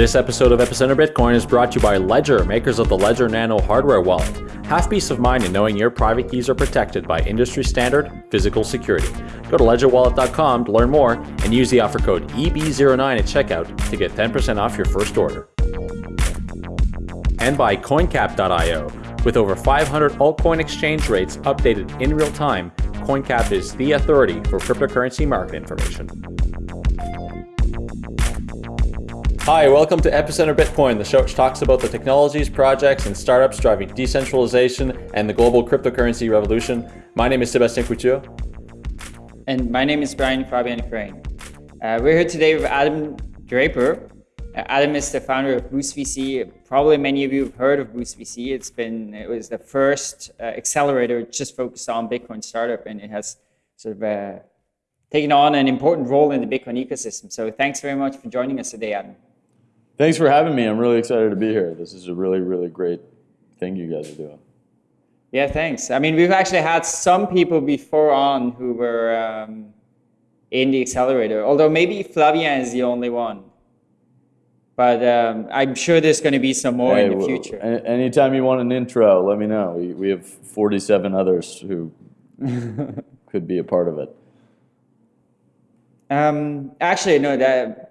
This episode of Epicenter Bitcoin is brought to you by Ledger, makers of the Ledger Nano hardware wallet. Have peace of mind in knowing your private keys are protected by industry standard physical security. Go to ledgerwallet.com to learn more and use the offer code EB09 at checkout to get 10% off your first order. And by coincap.io. With over 500 altcoin exchange rates updated in real time, CoinCap is the authority for cryptocurrency market information. Hi, welcome to Epicenter Bitcoin, the show which talks about the technologies, projects, and startups driving decentralization and the global cryptocurrency revolution. My name is Sebastien Couture. And my name is Brian Fabian Crane. Uh, we're here today with Adam Draper. Uh, Adam is the founder of Boost VC. Probably many of you have heard of Boost VC. It's been, it was the first uh, accelerator just focused on Bitcoin startup, and it has sort of uh, taken on an important role in the Bitcoin ecosystem. So thanks very much for joining us today, Adam. Thanks for having me. I'm really excited to be here. This is a really, really great thing you guys are doing. Yeah, thanks. I mean, we've actually had some people before on who were um, in the accelerator, although maybe Flavien is the only one. But um, I'm sure there's going to be some more hey, in the future. anytime you want an intro, let me know. We, we have 47 others who could be a part of it. Um, actually, no, that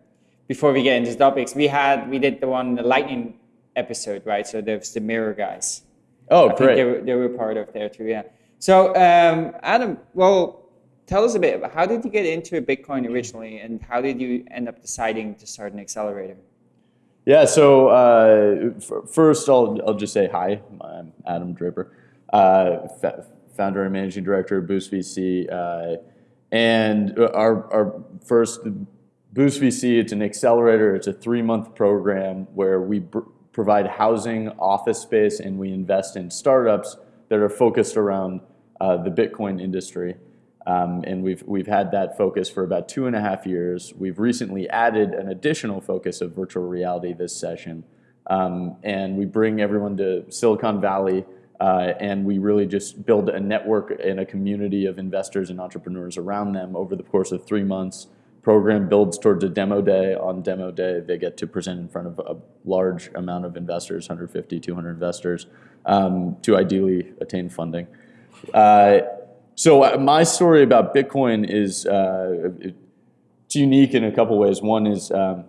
before we get into topics, we had we did the one the lightning episode, right? So there's the mirror guys. Oh, I great. They were, they were part of there too, yeah. So um, Adam, well, tell us a bit. How did you get into Bitcoin originally, and how did you end up deciding to start an accelerator? Yeah, so uh, first I'll, I'll just say hi. I'm Adam Draper, uh, founder and managing director of Boost VC. Uh, and our, our first Boost VC, it's an accelerator. It's a three-month program where we provide housing, office space, and we invest in startups that are focused around uh, the Bitcoin industry. Um, and we've, we've had that focus for about two and a half years. We've recently added an additional focus of virtual reality this session. Um, and we bring everyone to Silicon Valley uh, and we really just build a network and a community of investors and entrepreneurs around them over the course of three months program builds towards a demo day. On demo day, they get to present in front of a large amount of investors, 150, 200 investors, um, to ideally attain funding. Uh, so uh, my story about Bitcoin is uh, it's unique in a couple ways. One is um,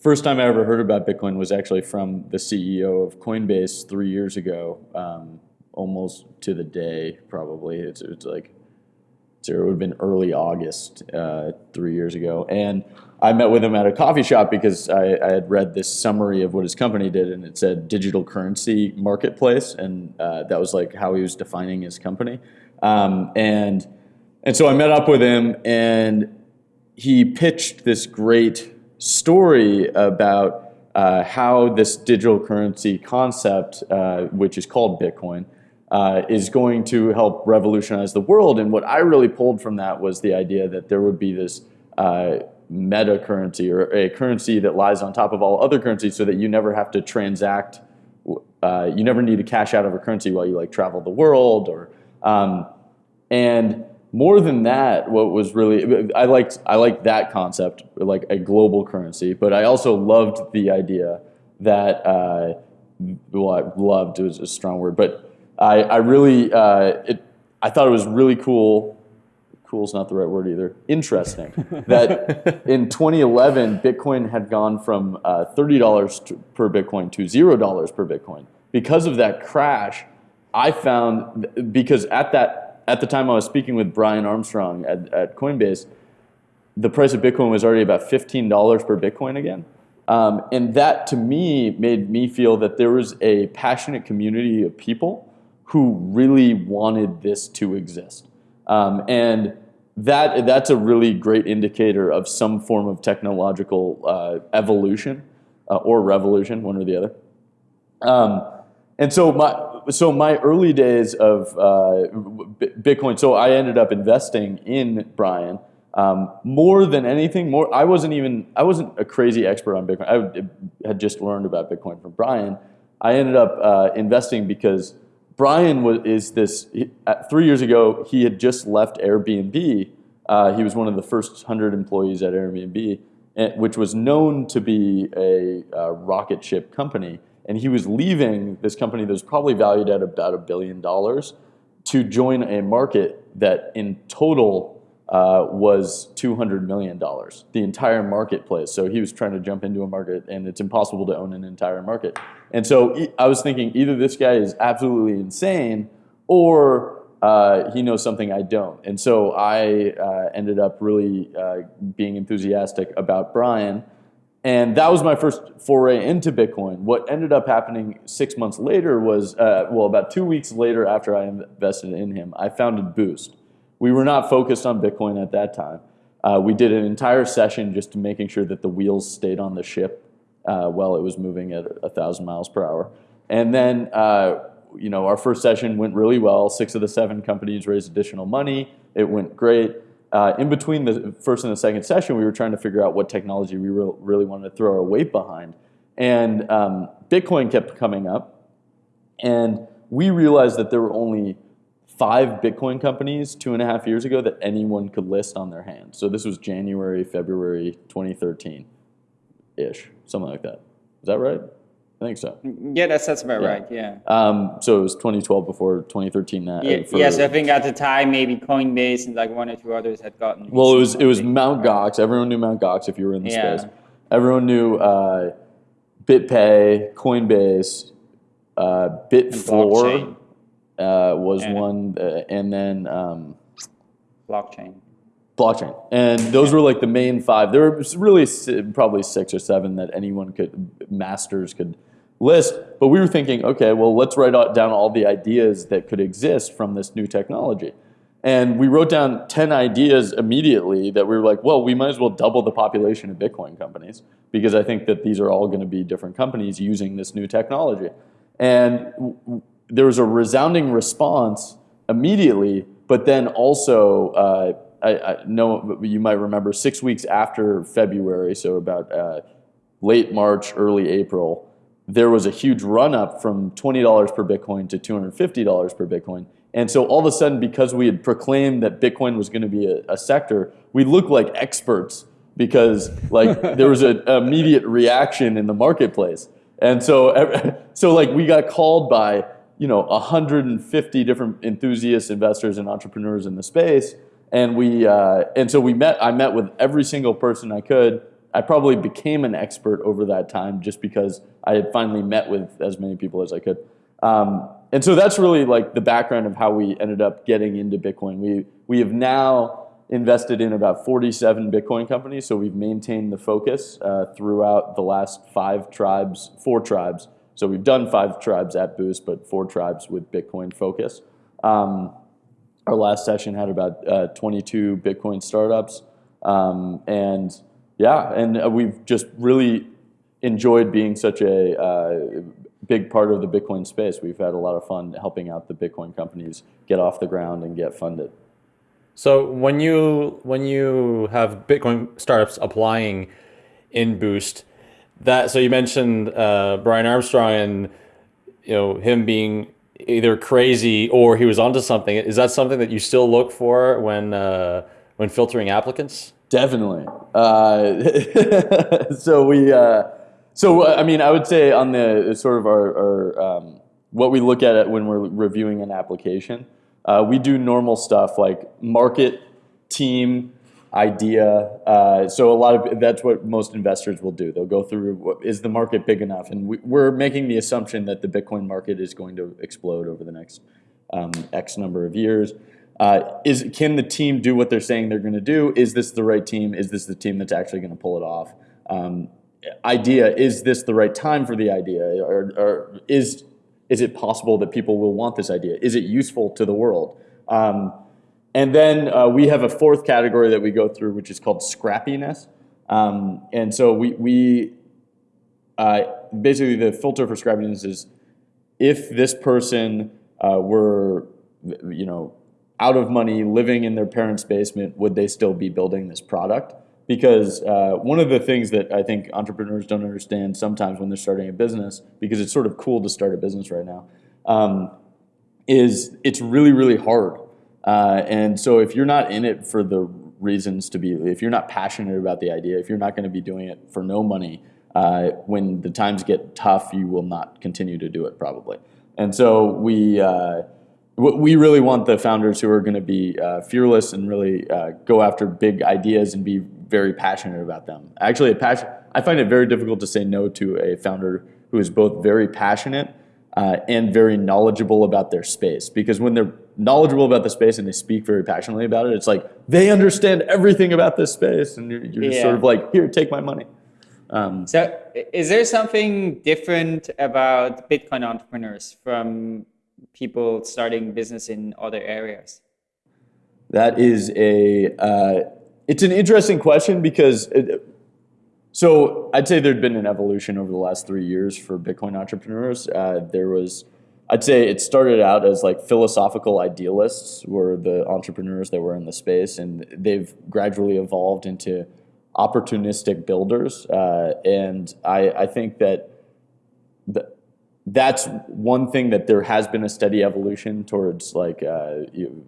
first time I ever heard about Bitcoin was actually from the CEO of Coinbase three years ago, um, almost to the day probably. It's, it's like so it would have been early August uh, three years ago. And I met with him at a coffee shop because I, I, had read this summary of what his company did, and it said digital currency marketplace, and uh, that was like how he was defining his company. Um, and and so I met up with him, and he pitched this great story about uh, how this digital currency concept, uh, which is called Bitcoin, uh, is going to help revolutionize the world. And what I really pulled from that was the idea that there would be this uh, meta currency or a currency that lies on top of all other currencies so that you never have to transact, uh, you never need to cash out of a currency while you like travel the world or, um, and more than that, what was really, I liked, I liked that concept, like a global currency, but I also loved the idea that, uh, well, I loved was a strong word, but I, I really, uh, it, I thought it was really cool. Cool is not the right word either. Interesting that in 2011, Bitcoin had gone from uh, $30 per Bitcoin to $0 per Bitcoin. Because of that crash, I found, because at that, at the time I was speaking with Brian Armstrong at, at Coinbase, the price of Bitcoin was already about $15 per Bitcoin again. Um, and that to me made me feel that there was a passionate community of people who really wanted this to exist. Um, and that, that's a really great indicator of some form of technological uh, evolution uh, or revolution, one or the other. Um, and so my, so my early days of uh, Bitcoin, so I ended up investing in Brian. Um, more than anything, more I wasn't even I wasn't a crazy expert on Bitcoin. I had just learned about Bitcoin from Brian. I ended up uh, investing because Brian was, is this, he, three years ago, he had just left Airbnb. Uh, he was one of the first 100 employees at Airbnb. eh, which was known to be a uh, rocket ship company. And he was leaving this company that was probably valued at about a billion dollars to join a market that in total uh, was $200 million, the entire marketplace. So he was trying to jump into a market, and it's impossible to own an entire market. And so I was thinking either this guy is absolutely insane or uh, he knows something I don't. And so I uh, ended up really uh, being enthusiastic about Brian. And that was my first foray into Bitcoin. What ended up happening six months later was, uh, well, about two weeks later after I invested in him, I founded Boost. We were not focused on Bitcoin at that time. Uh, we did an entire session just to making sure that the wheels stayed on the ship uh, while it was moving at a thousand miles per hour. And then, uh, you know, our first session went really well. Six of the seven companies raised additional money. It went great. Uh, in between the first and the second session, we were trying to figure out what technology we re- really wanted to throw our weight behind. And um, Bitcoin kept coming up. And we realized that there were only five Bitcoin companies two and a half years ago that anyone could list on their hand. So this was January, February 2013 ish, something like that. Is that right? I think so. Yeah, that's that's about Yeah. right. Yeah. Um, so it was 2012 before 2013. That, Yeah, for- yes, I think at the time maybe Coinbase and like one or two others had gotten. Well, it was it was. Mount Gox. Everyone knew Mount Gox if you were in the Yeah. space. Everyone knew uh, BitPay, Coinbase, uh, Bitfloor uh, was Yeah. one, uh, and then. Um, blockchain. Blockchain. And those were like the main five. There were really probably six or seven that anyone could masters could list. But we were thinking okay well let's write down all the ideas that could exist from this new technology. And we wrote down 10 ideas immediately that we were like well we might as well double the population of bitcoin companies because i think that these are all going to be different companies using this new technology. And there was a resounding response immediately, but then also, uh, I, I know you might remember six weeks after February, so about uh, late March, early April, there was a huge run up from $20 per Bitcoin to $250 per Bitcoin. And so all of a sudden, because we had proclaimed that Bitcoin was going to be a, a sector, we looked like experts because like there was an immediate reaction in the marketplace. And so, so like we got called by you know 150 different enthusiasts, investors, and entrepreneurs in the space, and we uh, and so we met. I met with every single person I could. I probably became an expert over that time just because I had finally met with as many people as I could. Um, and so that's really like the background of how we ended up getting into Bitcoin. We we have now invested in about 47 Bitcoin companies, so we've maintained the focus uh, throughout the last five tribes, four tribes. So we've done five tribes at Boost, but four tribes with Bitcoin focus. Um, our last session had about uh, 22 Bitcoin startups, um, and yeah, and uh, we've just really enjoyed being such a uh, big part of the Bitcoin space. We've had a lot of fun helping out the Bitcoin companies get off the ground and get funded. So when you when you have Bitcoin startups applying in Boost, that so you mentioned uh, Brian Armstrong and you know him being either crazy or he was onto something. Is that something that you still look for when uh, when filtering applicants? Definitely. Uh, so we, uh, so I mean, I would say on the sort of our, our um, what we look at when we're reviewing an application, uh, we do normal stuff like market, team, idea. Uh, so a lot of that's what most investors will do. They'll go through what, is the market big enough, and we, we're making the assumption that the Bitcoin market is going to explode over the next um, X number of years. Uh, is can the team do what they're saying they're going to do? Is this the right team? Is this the team that's actually going to pull it off? Um, idea is this the right time for the idea, or, or is is it possible that people will want this idea? Is it useful to the world? Um, and then uh, we have a fourth category that we go through, which is called scrappiness. Um, and so we, we uh, basically the filter for scrappiness is if this person uh, were, you know, out of money, living in their parents' basement, would they still be building this product? Because uh, one of the things that I think entrepreneurs don't understand sometimes when they're starting a business, because it's sort of cool to start a business right now, um, is it's really, really hard. Uh, and so if you're not in it for the reasons to be. If you're not passionate about the idea, if you're not going to be doing it for no money, uh, when the times get tough, you will not continue to do it probably. And so we uh, we really want the founders who are going to be uh, fearless and really uh, go after big ideas and be very passionate about them. Actually, a passion. I find it very difficult to say no to a founder who is both very passionate uh, and very knowledgeable about their space. Because when they're knowledgeable about the space and they speak very passionately about it, it's like they understand everything about this space, and you're, you're yeah. sort of like, here, take my money. Um, so, is there something different about Bitcoin entrepreneurs from people starting business in other areas? That is a uh, it's an interesting question because it, so I'd say there'd been an evolution over the last three years for Bitcoin entrepreneurs. Uh, there was I'd say it started out as like philosophical idealists were the entrepreneurs that were in the space, and they've gradually evolved into opportunistic builders. Uh, and I, I think that the, that's one thing that there has been a steady evolution towards like uh, you,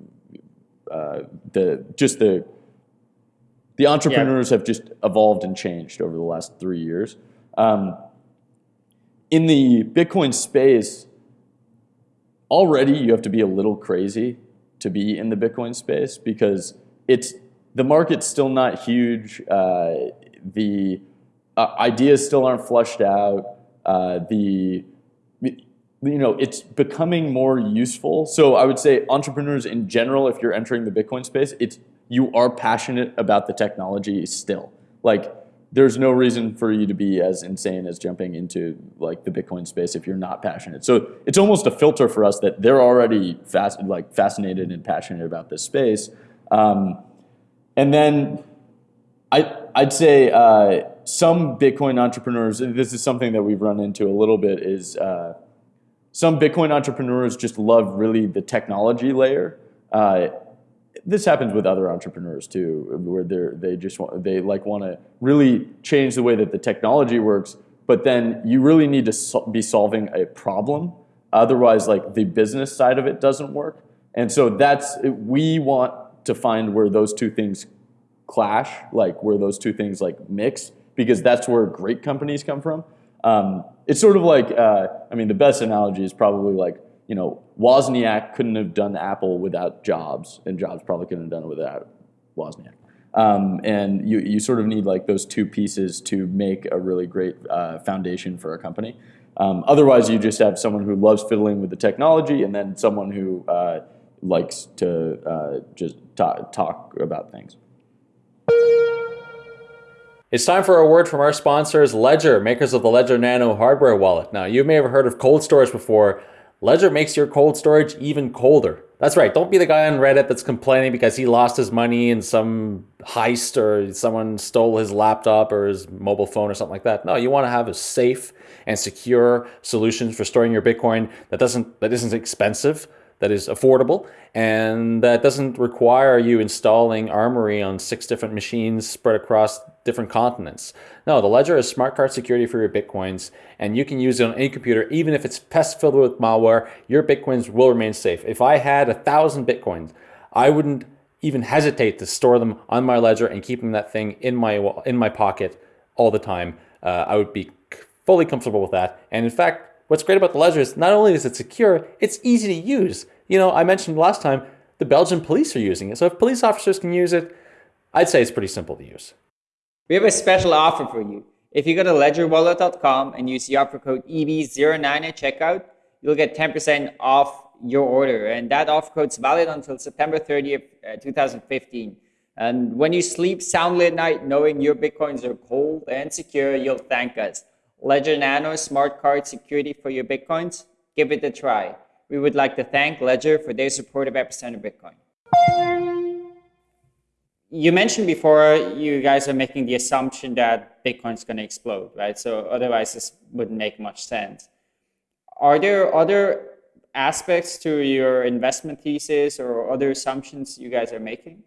uh, the just the the entrepreneurs yeah. have just evolved and changed over the last three years. Um, in the Bitcoin space, already you have to be a little crazy to be in the Bitcoin space because it's the market's still not huge. Uh, the uh, ideas still aren't flushed out. Uh, the you know, it's becoming more useful. So I would say entrepreneurs in general, if you're entering the Bitcoin space, it's you are passionate about the technology still. Like there's no reason for you to be as insane as jumping into like the Bitcoin space if you're not passionate. So it's almost a filter for us that they're already fast, like fascinated and passionate about this space. Um, and then I, I'd say uh, some Bitcoin entrepreneurs, this is something that we've run into a little bit, is uh, some Bitcoin entrepreneurs just love really the technology layer. Uh, this happens with other entrepreneurs too, where they they just want, they like want to really change the way that the technology works, but then you really need to be solving a problem. Otherwise, like the business side of it doesn't work. And so that's we want to find where those two things clash, like where those two things like mix, because that's where great companies come from. Um, it's sort of like, uh, I mean, the best analogy is probably like, you know, Wozniak couldn't have done Apple without Jobs, and Jobs probably couldn't have done it without Wozniak. Um, and you, you sort of need like those two pieces to make a really great uh, foundation for a company. Um, otherwise, you just have someone who loves fiddling with the technology, and then someone who uh, likes to uh, just talk, talk about things. It's time for a word from our sponsors, Ledger, makers of the Ledger Nano hardware wallet. Now, you may have heard of cold storage before. Ledger makes your cold storage even colder. That's right, don't be the guy on Reddit that's complaining because he lost his money in some heist or someone stole his laptop or his mobile phone or something like that. No, you want to have a safe and secure solution for storing your Bitcoin that doesn't that isn't expensive that is affordable and that doesn't require you installing Armory on six different machines spread across different continents. No, the Ledger is smart card security for your Bitcoins and you can use it on any computer even if it's pest filled with malware, your Bitcoins will remain safe. If I had a thousand Bitcoins, I wouldn't even hesitate to store them on my Ledger and keeping that thing in my in my pocket all the time. Uh, I would be fully comfortable with that. And in fact, What's great about the Ledger is not only is it secure, it's easy to use. You know, I mentioned last time, the Belgian police are using it. So if police officers can use it, I'd say it's pretty simple to use. We have a special offer for you. If you go to ledgerwallet.com and use the offer code EB09 at checkout, you'll get 10% off your order. And that offer code is valid until September 30th, uh, 2015. And when you sleep soundly at night, knowing your Bitcoins are cold and secure, you'll thank us. Ledger Nano smart card security for your Bitcoins? Give it a try. We would like to thank Ledger for their support of Epicenter Bitcoin. You mentioned before you guys are making the assumption that Bitcoin's going to explode, right? So otherwise this wouldn't make much sense. Are there other aspects to your investment thesis or other assumptions you guys are making?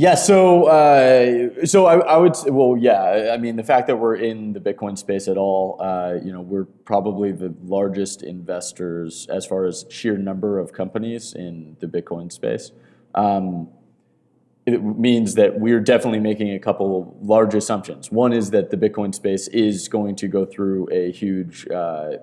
Yeah, so uh, so I, I would say, well, yeah. I mean, the fact that we're in the Bitcoin space at all, uh, you know, we're probably the largest investors as far as sheer number of companies in the Bitcoin space. um, it means that we're definitely making a couple large assumptions. One is that the Bitcoin space is going to go through a huge uh,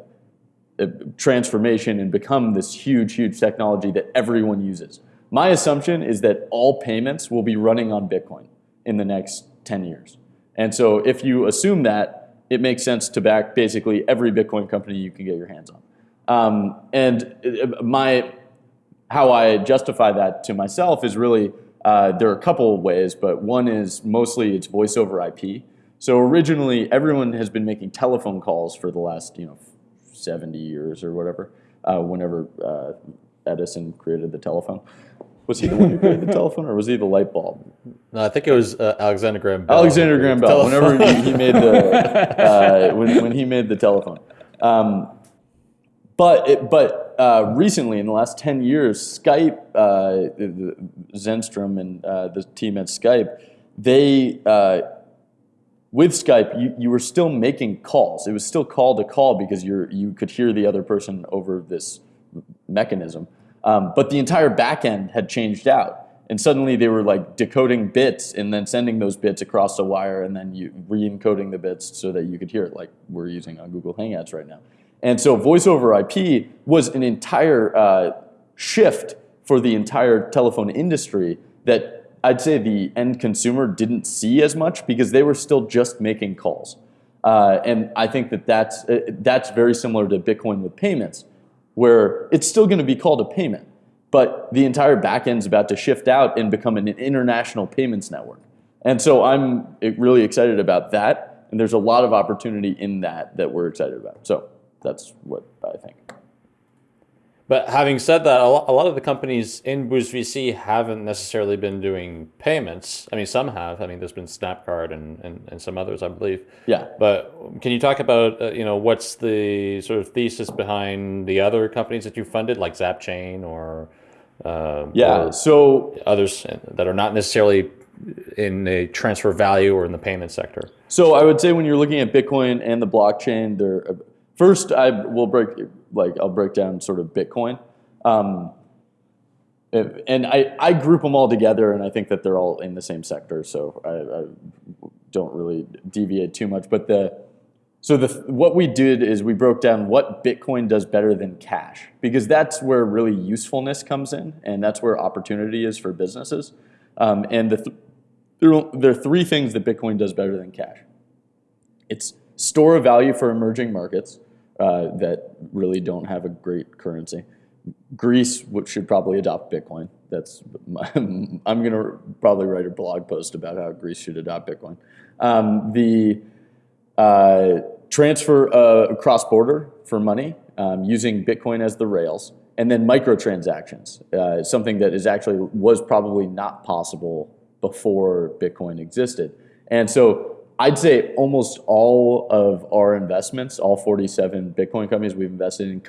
transformation and become this huge, huge technology that everyone uses. My assumption is that all payments will be running on Bitcoin in the next 10 years. And so if you assume that, it makes sense to back basically every Bitcoin company you can get your hands on. Um, and uh, my how I justify that to myself is really uh, there are a couple of ways, but one is mostly it's voice over IP. So originally, everyone has been making telephone calls for the last you know 70 years or whatever. Uh, whenever uh, Edison created the telephone, was he the one who created the telephone, or was he the light bulb? No, I think it was uh, Alexander Graham Bell. Alexander Graham Bell. Whenever he, he, made the uh, when, when he made the telephone. Um, but it, but uh, recently, in the last 10 years, Skype, uh, Zennström and uh, the team at Skype, they, uh, with Skype, you, you were still making calls. It was still call to call because you you could hear the other person over this mechanism. Um, but the entire backend had changed out. And suddenly they were like decoding bits and then sending those bits across a wire and then you re-encoding the bits so that you could hear it like we're using on Google Hangouts right now. And so voice over IP was an entire uh, shift for the entire telephone industry that I'd say the end consumer didn't see as much because they were still just making calls. Uh, and I think that that's, uh, that's very similar to Bitcoin with payments, where it's still going to be called a payment, but the entire backend is about to shift out and become an international payments network. And so I'm eh, really excited about that. And there's a lot of opportunity in that that we're excited about. So that's what I think. But having said that, a lot of the companies in Boost VC haven't necessarily been doing payments. I mean, some have. I mean, there's been Snapcard and, and, and some others, I believe. Yeah. But can you talk about, uh, you know, what's the sort of thesis behind the other companies that you funded, like Zapchain or uh, yeah, or so others that are not necessarily in a transfer value or in the payment sector? So I would say when you're looking at Bitcoin and the blockchain, they're First, I will break like I'll break down sort of Bitcoin, um, and I, I group them all together, and I think that they're all in the same sector, so I, I don't really deviate too much. But the so the what we did is we broke down what Bitcoin does better than cash, because that's where really usefulness comes in, and that's where opportunity is for businesses. Um, and the th there, are, there are three things that Bitcoin does better than cash. It's store of value for emerging markets uh, that really don't have a great currency. Greece should probably adopt Bitcoin. That's my, I'm going to probably write a blog post about how Greece should adopt Bitcoin. Um, the uh, transfer uh, border for money um, using Bitcoin as the rails, and then microtransactions, uh, something that is actually was probably not possible before Bitcoin existed. And so I'd say almost all of our investments, all 47 Bitcoin companies we've invested in,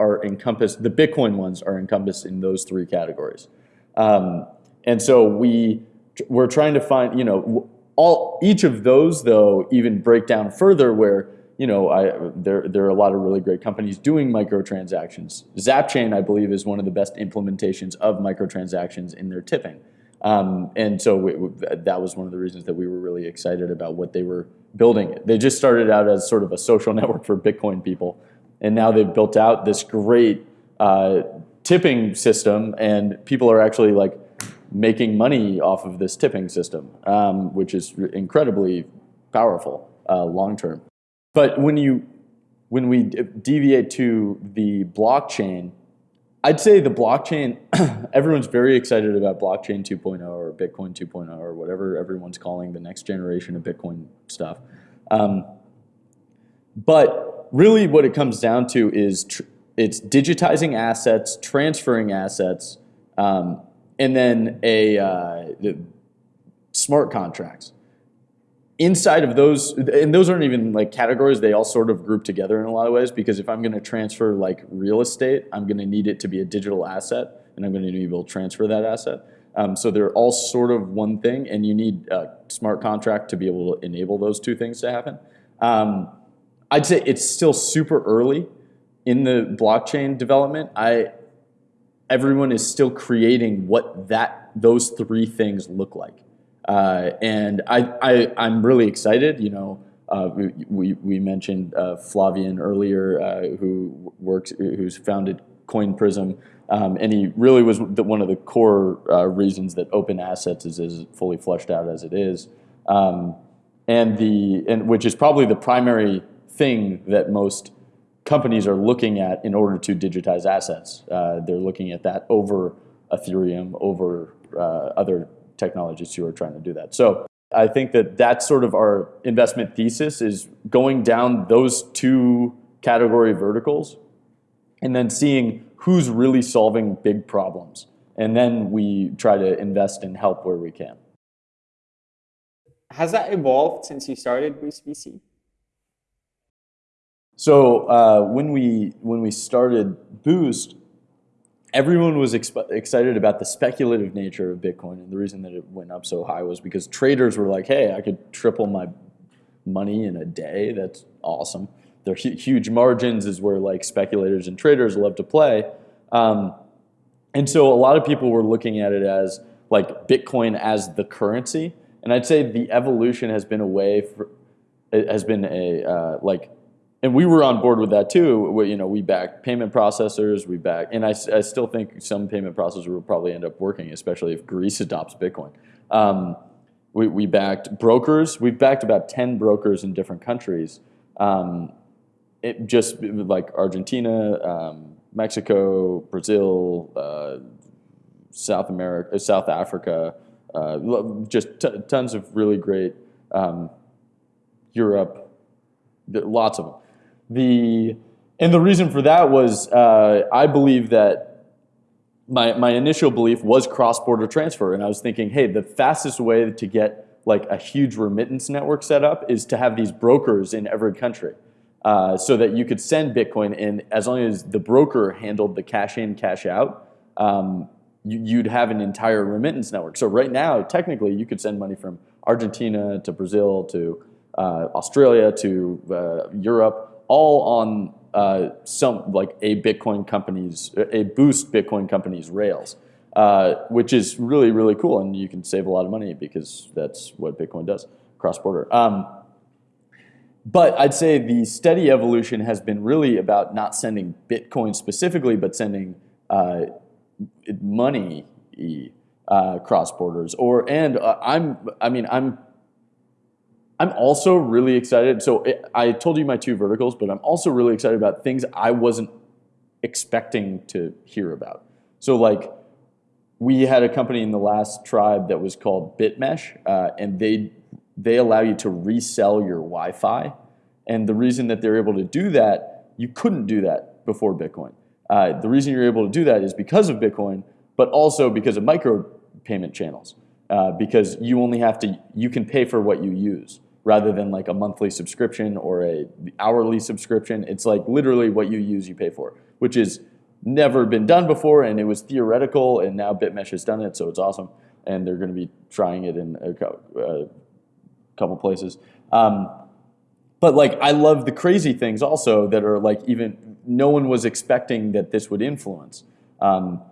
are encompassed. The Bitcoin ones are encompassed in those three categories, um, and so we we're trying to find you know all each of those though even break down further where you know I, there there are a lot of really great companies doing microtransactions. Zapchain, I believe, is one of the best implementations of microtransactions in their tipping. Um, and so that was one of the reasons that we were really excited about what they were building. They just started out as sort of a social network for Bitcoin people, and now they've built out this great uh, tipping system, and people are actually like making money off of this tipping system, um, which is incredibly powerful uh, long term. But when you when we deviate to the blockchain, I'd say the blockchain, everyone's very excited about blockchain 2.0 or Bitcoin 2.0 or whatever everyone's calling the next generation of Bitcoin stuff. Um, but really what it comes down to is it's digitizing assets, transferring assets, um, and then a uh, smart contracts inside of those, and those aren't even like categories, they all sort of group together in a lot of ways because if I'm going to transfer like real estate, I'm going to need it to be a digital asset and I'm going to need to be able to transfer that asset. Um, so they're all sort of one thing and you need a smart contract to be able to enable those two things to happen. Um, I'd say it's still super early in the blockchain development. I everyone is still creating what that those three things look like. Uh, and I, I, I'm really excited. You know, uh, we, we, we mentioned uh, Flavien earlier, uh, who works, who's founded Coinprism, um, and he really was the, one of the core uh, reasons that open assets is as fully fleshed out as it is, um, and the and which is probably the primary thing that most companies are looking at in order to digitize assets. They're looking at that over Ethereum, over other technologies who are trying to do that. So I think that that's sort of our investment thesis is going down those two category verticals and then seeing who's really solving big problems. And then we try to invest and help where we can. Has that evolved since you started Boost VC? So uh, when we when we started Boost, everyone was excited about the speculative nature of Bitcoin, and the reason that it went up so high was because traders were like, "Hey, I could triple my money in a day. That's awesome." Their hu- huge margins is where like speculators and traders love to play, um, and so a lot of people were looking at it as like Bitcoin as the currency. And I'd say the evolution has been a way for, it has been a uh, like and we were on board with that too. We, you know, we back payment processors, we back, and I, I still think some payment processors will probably end up working, especially if Greece adopts Bitcoin. Um, we, we backed brokers. We've backed about 10 brokers in different countries. Um, it just like Argentina, um, Mexico, Brazil, uh, South America, South Africa, uh, just tons of really great um, Europe, lots of them. The and the reason for that was uh, I believe that my my initial belief was cross border transfer, and I was thinking, hey, the fastest way to get like a huge remittance network set up is to have these brokers in every country. Uh, so that you could send Bitcoin in as long as the broker handled the cash in, cash out, um, you, would have an entire remittance network. So right now, technically, you could send money from Argentina to Brazil to uh, Australia to uh, Europe all on uh, some like a Bitcoin company's a Boost Bitcoin company's rails, uh, which is really really cool, and you can save a lot of money because that's what Bitcoin does cross border. Um, but I'd say the steady evolution has been really about not sending Bitcoin specifically, but sending uh, money uh, cross borders. Or and uh, I'm I mean I'm I'm also really excited. So I told you my two verticals, but I'm also really excited about things I wasn't expecting to hear about. So like we had a company in the last tribe that was called BitMesh, uh, and they they allow you to resell your Wi-Fi. And the reason that they're able to do that, you couldn't do that before Bitcoin. Uh, the reason you're able to do that is because of Bitcoin, but also because of micro payment channels. Uh, because you only have to, you can pay for what you use rather than like a monthly subscription or a hourly subscription. It's like literally what you use, you pay for, which is never been done before, and it was theoretical, and now BitMesh has done it, so it's awesome, and they're going to be trying it in a uh, couple places. Um, but like, I love the crazy things also that are like even no one was expecting that this would influence. Um,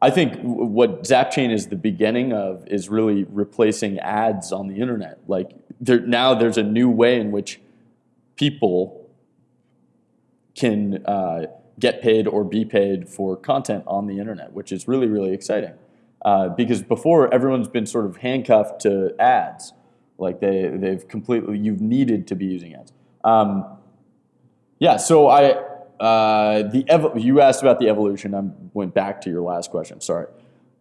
I think what Zapchain is the beginning of is really replacing ads on the internet. Like there, now there's a new way in which people can uh, get paid or be paid for content on the internet, which is really, really exciting. Uh, because before, everyone's been sort of handcuffed to ads. Like they, they've completely, you've needed to be using ads. Um, yeah, so I, uh, the ev- you asked about the evolution. I went back to your last question. Sorry.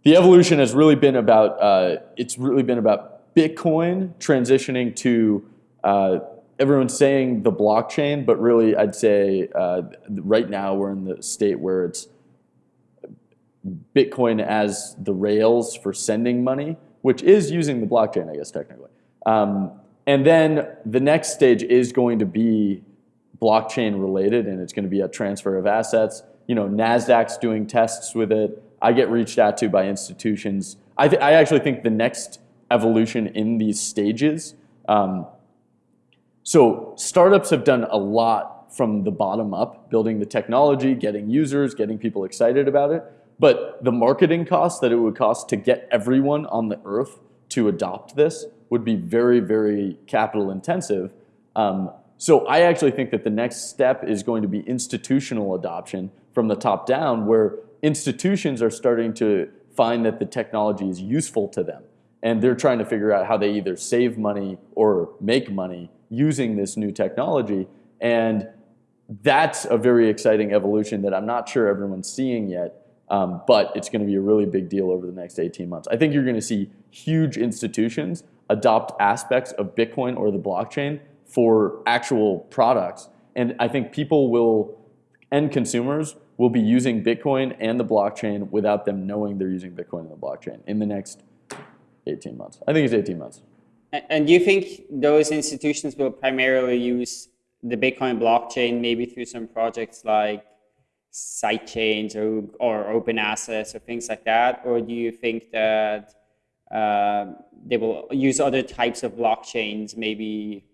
The evolution has really been about, uh, it's really been about Bitcoin transitioning to uh, everyone's saying the blockchain, but really I'd say uh, right now we're in the state where it's Bitcoin as the rails for sending money, which is using the blockchain, I guess technically. Um, and then the next stage is going to be blockchain related, and it's going to be a transfer of assets. You know, Nasdaq's doing tests with it. I get reached out to by institutions. I, I actually think the next evolution in these stages. Um, so startups have done a lot from the bottom up, building the technology, getting users, getting people excited about it. But the marketing cost that it would cost to get everyone on the earth to adopt this would be very, very capital intensive. Um, so I actually think that the next step is going to be institutional adoption from the top down, where institutions are starting to find that the technology is useful to them. And they're trying to figure out how they either save money or make money using this new technology. And that's a very exciting evolution that I'm not sure everyone's seeing yet. Um, but it's going to be a really big deal over the next 18 months. I think you're going to see huge institutions adopt aspects of Bitcoin or the blockchain for actual products. And I think people will, end consumers, will be using Bitcoin and the blockchain without them knowing they're using Bitcoin and the blockchain in the next 18 months. I think it's 18 months. And do you think those institutions will primarily use the Bitcoin blockchain maybe through some projects like sidechains or, or open assets or things like that? Or do you think that uh, they will use other types of blockchains, maybe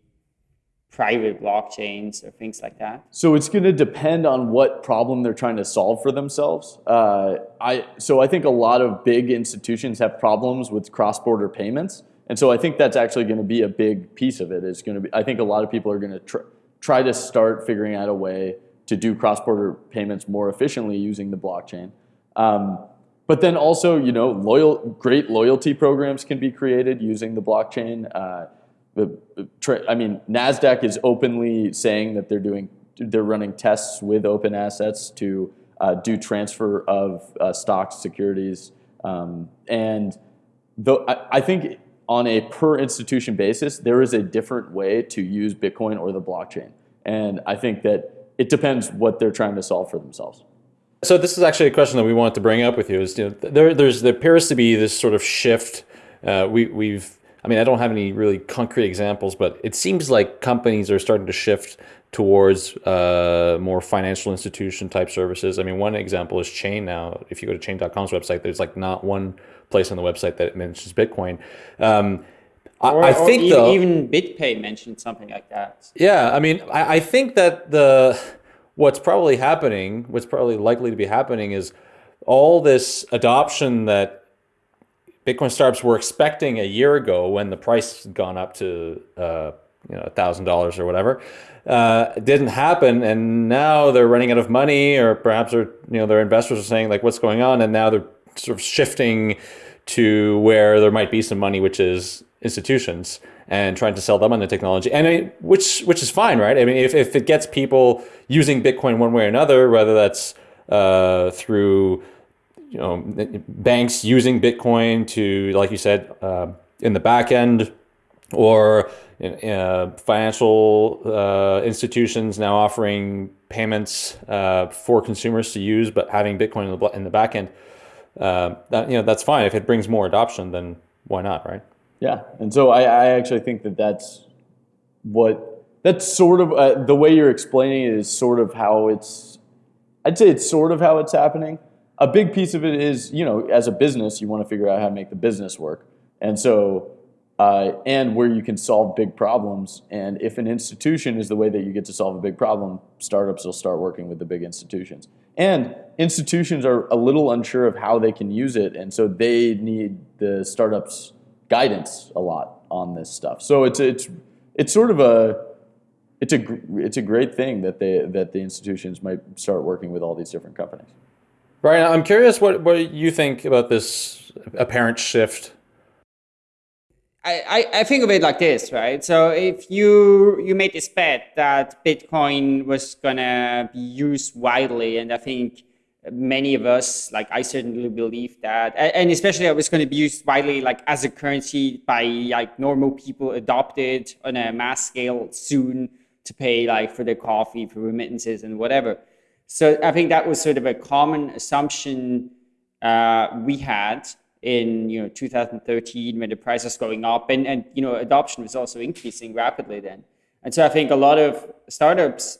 private blockchains or things like that? So it's going to depend on what problem they're trying to solve for themselves. Uh, I so I think a lot of big institutions have problems with cross-border payments, and so I think that's actually going to be a big piece of it. It's going to be. I think a lot of people are going to tr- try to start figuring out a way to do cross-border payments more efficiently using the blockchain. Um, but then also, you know, loyal, great loyalty programs can be created using the blockchain. Uh, I mean, Nasdaq is openly saying that they're doing, they're running tests with open assets to uh, do transfer of uh, stocks, securities, um, and though I, I think on a per institution basis, there is a different way to use Bitcoin or the blockchain, and I think that it depends what they're trying to solve for themselves. So this is actually a question that we wanted to bring up with you. Is you know, there there's there appears to be this sort of shift. Uh, we we've I mean, I don't have any really concrete examples, but it seems like companies are starting to shift towards uh, more financial institution type services. I mean, one example is Chain now. If you go to chain.com's website, there's like not one place on the website that mentions Bitcoin. Um, or, I, I think even, though, even BitPay mentioned something like that. Yeah, I mean, I, I think that the what's probably happening, what's probably likely to be happening, is all this adoption that Bitcoin startups were expecting a year ago when the price had gone up to uh, you know thousand dollars or whatever. Uh, didn't happen, and now they're running out of money, or perhaps you know their investors are saying like, "What's going on?" And now they're sort of shifting to where there might be some money, which is institutions, and trying to sell them on the technology, and I which which is fine, right? I mean, if if it gets people using Bitcoin one way or another, whether that's uh, through you know, banks using Bitcoin to, like you said, uh, in the back end, or uh, financial uh, institutions now offering payments uh, for consumers to use, but having Bitcoin in the, in the back end. Uh, that, you know, that's fine. If it brings more adoption, then why not, right? Yeah, and so I, I actually think that that's what that's sort of uh, the way you're explaining it is sort of how it's. I'd say it's sort of how it's happening a big piece of it is, you know, as a business, you want to figure out how to make the business work. And so, uh, and where you can solve big problems. And if an institution is the way that you get to solve a big problem, startups will start working with the big institutions. And institutions are a little unsure of how they can use it. And so they need the startups' guidance a lot on this stuff. So it's, it's, it's sort of a, it's a, it's a great thing that, they, that the institutions might start working with all these different companies. Brian, I'm curious what, what you think about this apparent shift. I, I think of it like this, right? So if you you made this bet that Bitcoin was gonna be used widely, and I think many of us, like I certainly believe that, and especially it was going to be used widely, like as a currency by like normal people, adopted on a mass scale soon to pay like for their coffee, for remittances, and whatever. So I think that was sort of a common assumption uh, we had in you know 2013 when the price was going up and, and you know adoption was also increasing rapidly then. And so I think a lot of startups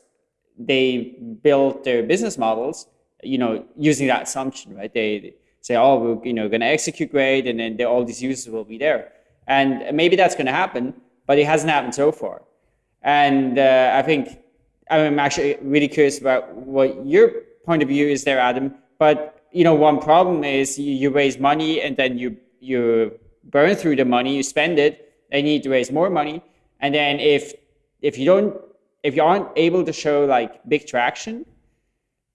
they build their business models you know using that assumption right? They say oh we're you know going to execute great and then all these users will be there. And maybe that's going to happen but it hasn't happened so far. And uh, i think I'm actually really curious about what your point of view is there, Adam. But you know, one problem is you, you raise money and then you you burn through the money, you spend it, you need to raise more money. And then if if you don't if you aren't able to show like big traction,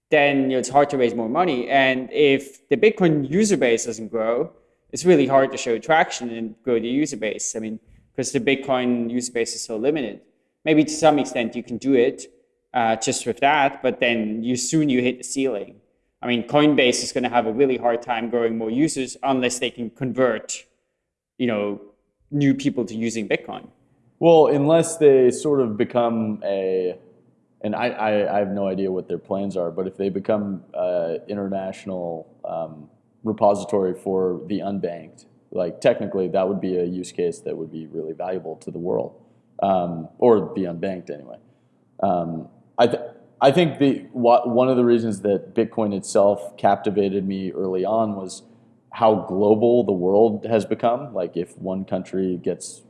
then it's hard to raise more money. And if the Bitcoin user base doesn't grow, it's really hard to show traction and grow the user base. I mean, because the Bitcoin user base is so limited. Maybe to some extent you can do it uh, just with that, but then you soon you hit the ceiling. I mean, Coinbase is going to have a really hard time growing more users unless they can convert, you know, new people to using Bitcoin. Well, unless they sort of become a, and I, I, I have no idea what their plans are, but if they become uh, international um, repository for the unbanked, like technically that would be a use case that would be really valuable to the world, um, or the unbanked anyway. Um, I, th I think the one of the reasons that Bitcoin itself captivated me early on was how global the world has become. Like if one country gets,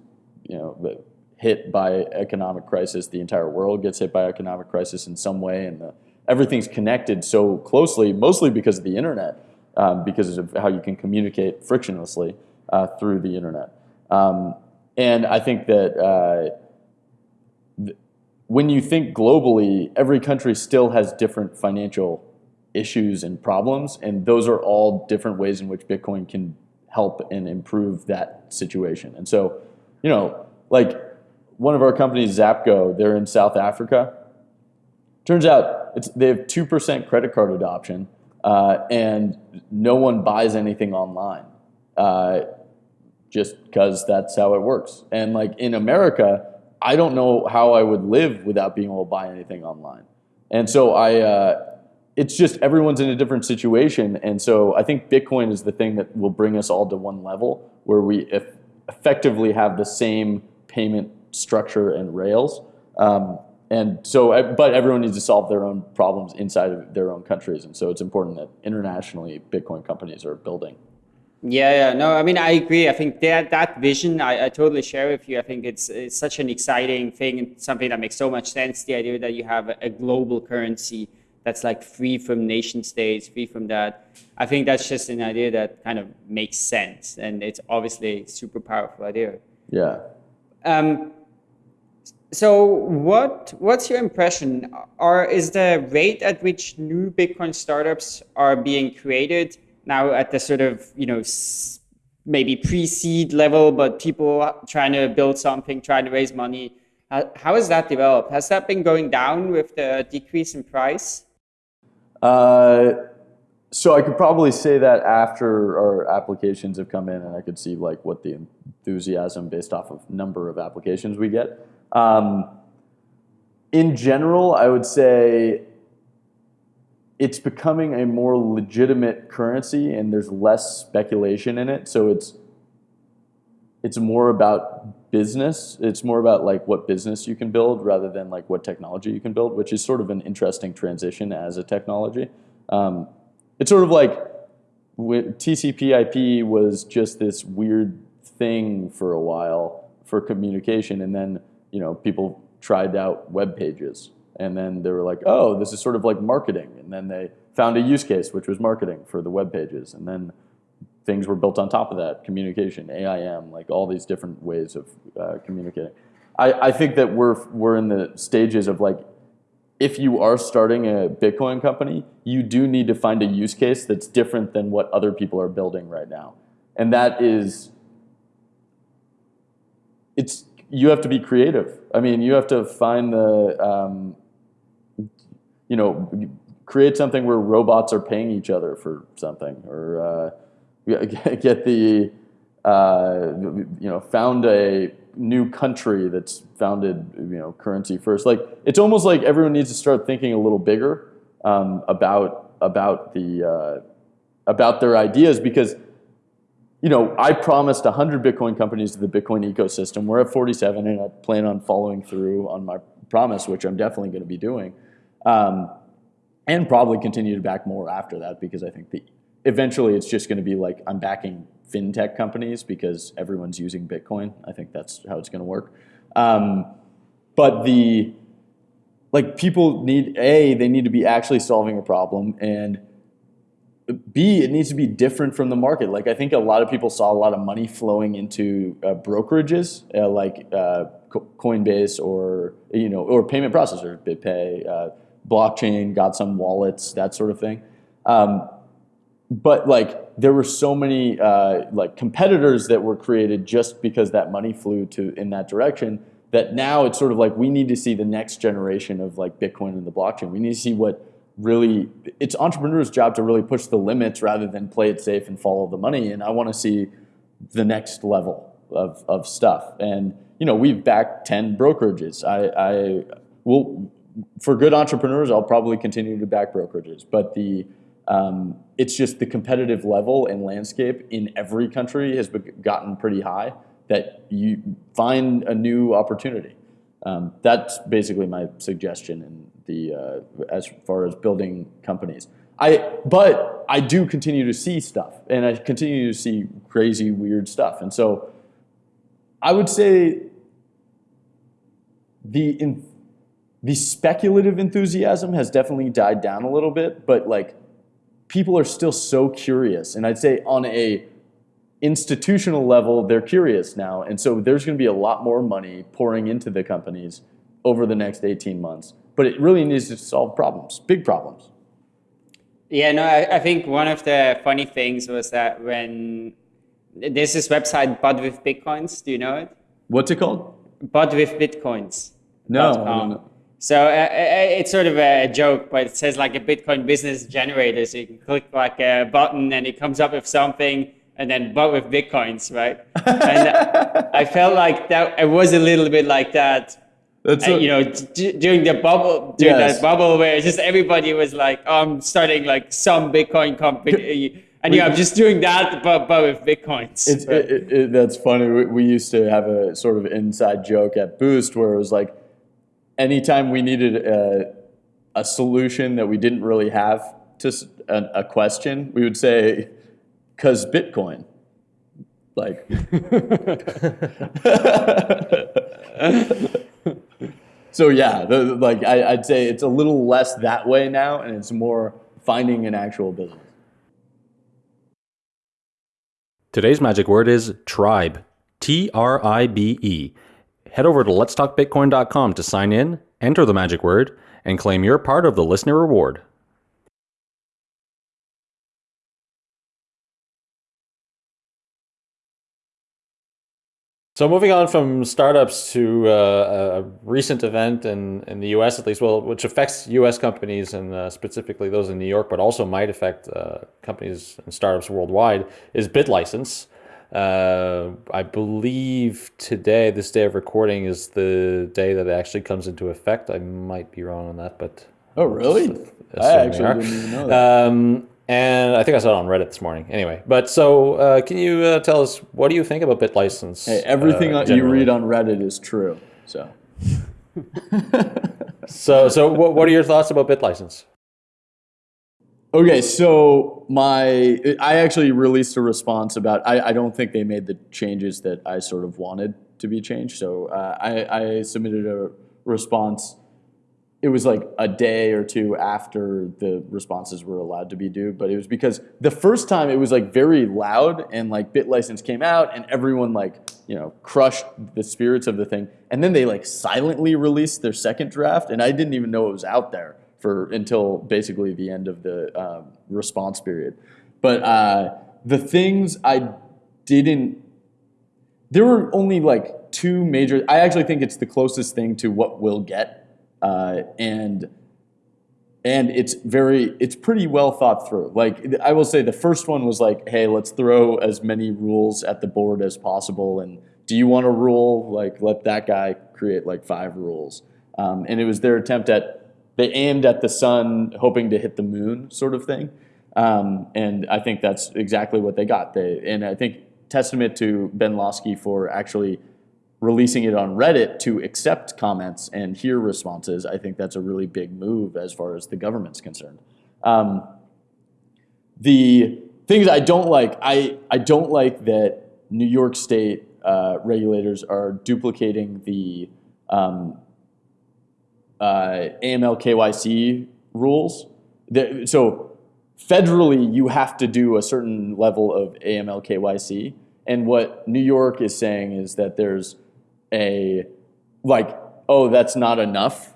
you know, hit by economic crisis, the entire world gets hit by economic crisis in some way, and the, everything's connected so closely, mostly because of the internet, um, because of how you can communicate frictionlessly uh, through the internet. Um, and I think that uh, when you think globally, every country still has different financial issues and problems, and those are all different ways in which Bitcoin can help and improve that situation. And so, you know, like one of our companies, Zapgo, they're in South Africa. Turns out they have 2% credit card adoption, uh, and no one buys anything online. Uh, just because that's how it works. And like in America, I don't know how I would live without being able to buy anything online. And so I, uh, it's just everyone's in a different situation. And so I think Bitcoin is the thing that will bring us all to one level where we effectively have the same payment structure and rails. Um, and so, but everyone needs to solve their own problems inside of their own countries. And so it's important that internationally Bitcoin companies are building. Yeah, yeah, no, I mean, I agree. I think that that vision, I, I totally share with you. I think it's, it's such an exciting thing and something that makes so much sense. The idea that you have a, global currency that's like free from nation states, free from that. I think that's just an idea that kind of makes sense, and it's obviously a super powerful idea. Yeah. Um, so what what's your impression? Are is the rate at which new Bitcoin startups are being created? Now at the sort of, you know, maybe pre-seed level, but people trying to build something, trying to raise money. how has that developed? Has that been going down with the decrease in price? Uh, so I could probably say that after our applications have come in and I could see like what the enthusiasm based off of number of applications we get. Um, in general, I would say it's becoming a more legitimate currency and there's less speculation in it. So it's it's more about business. It's more about like what business you can build rather than like what technology you can build, which is sort of an interesting transition as a technology. Um, it's sort of like TCP/IP was just this weird thing for a while for communication, and then you know people tried out web pages and then they were like, oh, this is sort of like marketing. And then they found a use case, which was marketing for the web pages. And then things were built on top of that, communication, AIM, like all these different ways of uh, communicating. I, I think that we're, we're in the stages of like, if you are starting a Bitcoin company, you do need to find a use case that's different than what other people are building right now. And that is, it's, you have to be creative. I mean, you have to find the, um, you know, create something where robots are paying each other for something, or uh, get the, uh, you know, found a new country that's founded, you know, currency first. Like it's almost like everyone needs to start thinking a little bigger um, about about the uh, about their ideas because. You know, I promised 100 Bitcoin companies to the Bitcoin ecosystem. We're at 47, and I plan on following through on my promise, which I'm definitely going to be doing. Um, and probably continue to back more after that because I think the, eventually it's just going to be like I'm backing fintech companies because everyone's using Bitcoin. I think that's how it's going to work. Um, but the like people need a they need to be actually solving a problem and B, it needs to be different from the market. Like I think a lot of people saw a lot of money flowing into uh, brokerages uh, like uh, Coinbase or you know or payment processors, BitPay, uh, blockchain, got some wallets, that sort of thing. Um, but like there were so many uh, like competitors that were created just because that money flew to in that direction that now it's sort of like we need to see the next generation of like Bitcoin and the blockchain. We need to see what really it's entrepreneurs' job to really push the limits rather than play it safe and follow the money. And I want to see the next level of, of stuff. And you know, we've backed ten brokerages. I, I will for good entrepreneurs, I'll probably continue to back brokerages, but the um, it's just the competitive level and landscape in every country has gotten pretty high that you find a new opportunity. Um, that's basically my suggestion in the uh, as far as building companies. I but I do continue to see stuff, and I continue to see crazy, weird stuff, and so I would say the the speculative enthusiasm has definitely died down a little bit, but like people are still so curious, and I'd say on a institutional level, they're curious now, and so there's going to be a lot more money pouring into the companies over the next 18 months but it really needs to solve problems, big problems. Yeah, no, I, I think one of the funny things was that when there's this website, But with Bitcoins, do you know it? What's it called? But with Bitcoins. No. So uh, uh, it's sort of a joke, but it says like a Bitcoin business generator. So you can click like a button and it comes up with something and then but with Bitcoins, right? and I felt like that it was a little bit like that that's and, you know, d- during the bubble, during yes. that bubble where just everybody was like, oh, I'm starting like some Bitcoin company. And yeah, I'm just doing that, but, but with Bitcoins. It, it, it, that's funny. We, we used to have a sort of inside joke at Boost where it was like, anytime we needed a, a solution that we didn't really have to a, a question, we would say, because Bitcoin. Like, so yeah, the, like I, I'd say it's a little less that way now, and it's more finding an actual business. Today's magic word is tribe. T R I B E. Head over to letstalkbitcoin.com to sign in, enter the magic word, and claim your part of the listener reward. So moving on from startups to uh, a recent event in, in the U.S. at least, well, which affects U.S. companies and uh, specifically those in New York, but also might affect uh, companies and startups worldwide, is BitLicense. Uh, I believe today, this day of recording, is the day that it actually comes into effect. I might be wrong on that, but oh really? I actually didn't even know that. Um, and I think I saw it on Reddit this morning. Anyway, but so uh, can you uh, tell us what do you think about BitLicense? Hey, everything uh, you read on Reddit is true. So, so, so what, what are your thoughts about BitLicense? Okay, so my I actually released a response about I, I don't think they made the changes that I sort of wanted to be changed. So uh, I, I submitted a response it was like a day or two after the responses were allowed to be due, but it was because the first time it was like very loud and like BitLicense came out and everyone like, you know, crushed the spirits of the thing. And then they like silently released their second draft and I didn't even know it was out there for until basically the end of the um, response period. But uh, the things I didn't, there were only like two major, I actually think it's the closest thing to what we'll get uh, and and it's very it's pretty well thought through. Like i will say the first one was like hey let's throw as many rules at the board as possible and do you want a rule? Like let that guy create like five rules. Um, and it was their attempt at they aimed at the sun hoping to hit the moon sort of thing. Um, and i think that's exactly what they got. They and i think testament to ben lawsky for actually releasing it on Reddit to accept comments and hear responses, I think that's a really big move as far as the government's concerned. Um, the things I don't like, I, I don't like that New York State uh, regulators are duplicating the um, uh, AML KYC rules. The, so federally you have to do a certain level of AML KYC. And what New York is saying is that there's a like, oh, that's not enough.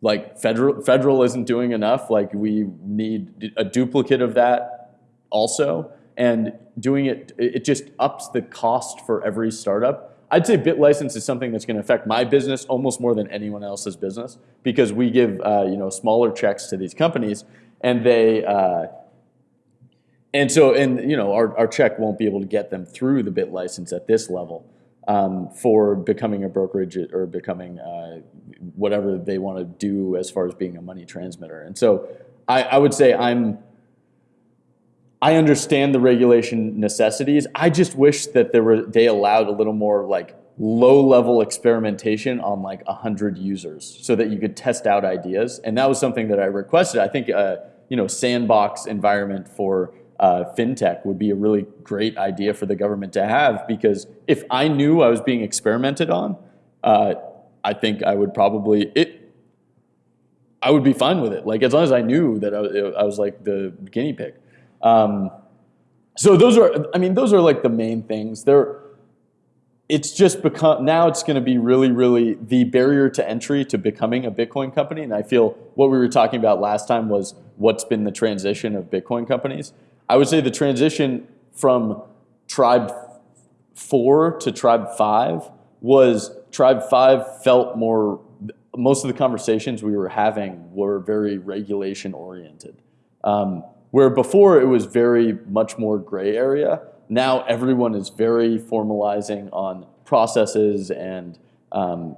Like federal federal isn't doing enough. Like we need a duplicate of that also. And doing it, it just ups the cost for every startup. I'd say BitLicense is something that's going to affect my business almost more than anyone else's business because we give uh, you know smaller checks to these companies and they uh, and so and you know our, our check won't be able to get them through the BitLicense at this level um, for becoming a brokerage or becoming uh, whatever they want to do as far as being a money transmitter. And so I, I would say I'm I understand the regulation necessities. I just wish that there were they allowed a little more like low level experimentation on like 100 users so that you could test out ideas. And that was something that I requested. I think uh, you know sandbox environment for uh, fintech would be a really great idea for the government to have because if I knew I was being experimented on, uh, I think I would probably it. I would be fine with it. Like as long as I knew that I, I was like the guinea pig. Um, so those are, I mean, those are like the main things. They're, it's just become, now it's going to be really, really the barrier to entry to becoming a Bitcoin company. And I feel what we were talking about last time was what's been the transition of Bitcoin companies. I would say the transition from Tribe 4 to Tribe 5 was Tribe 5 felt more, most of the conversations we were having were very regulation oriented. Um, where before it was very much more gray area, now everyone is very formalizing on processes and um,